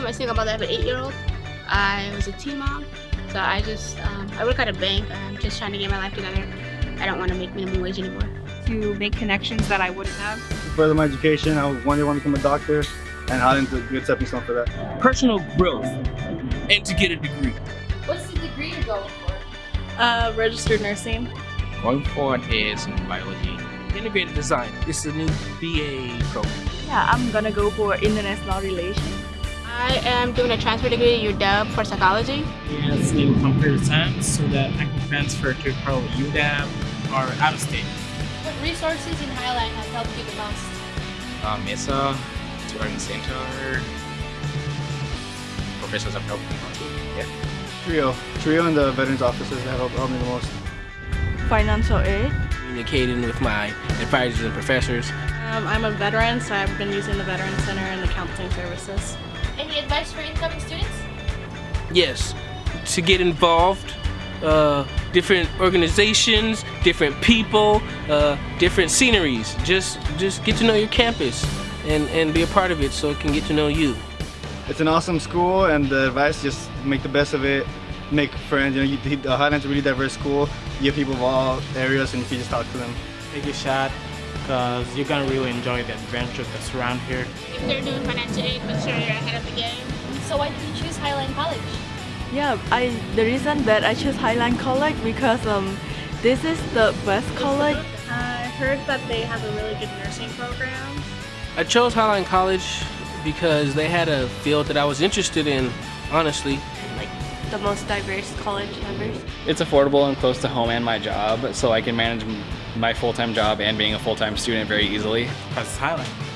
I am a single mother of an eight-year-old. I was a teen mom, so I just um, I work at a bank. I'm just trying to get my life together. I don't want to make minimum wage anymore. To make connections that I wouldn't have. To further my education, I one day want to become a doctor, and Highline's a good stepping stone for that. Personal growth and to get a degree. What's the degree you're going for? Uh, registered nursing. Going for an AS in biology. Integrated design. It's a new BA program. Yeah, I'm gonna go for international relations. I am doing a transfer degree at UW for psychology. Yes, in computer science so that I can transfer to probably UW or out of state. What resources in Highline have helped you the most? Uh, Mesa, Turing Center. Professors have helped me a lot. Yeah. Trio, Trio and the Veterans Offices that helped, helped me the most. Financial aid. Communicating with my advisors and professors. Um, I'm a veteran, so I've been using the Veterans Center and the counseling services. Any advice for incoming students? Yes, to get involved. Uh, different organizations, different people, uh, different sceneries. Just just get to know your campus and, and be a part of it so it can get to know you. It's an awesome school, and the advice just make the best of it, make friends. You know, you, the Highline's a really diverse school. You have people of all areas, and you can just talk to them. Take a shot because you're gonna really enjoy the adventure that's around here. If they're doing financial aid, make sure you're ahead of the game. So why did you choose Highline College? Yeah, I the reason that I chose Highline College because um, this is the best college. I heard that they have a really good nursing program. I chose Highline College because they had a field that I was interested in, honestly. Like the most diverse college members. It's affordable and close to home and my job, so I can manage my full-time job and being a full-time student very easily. Because it's Highline.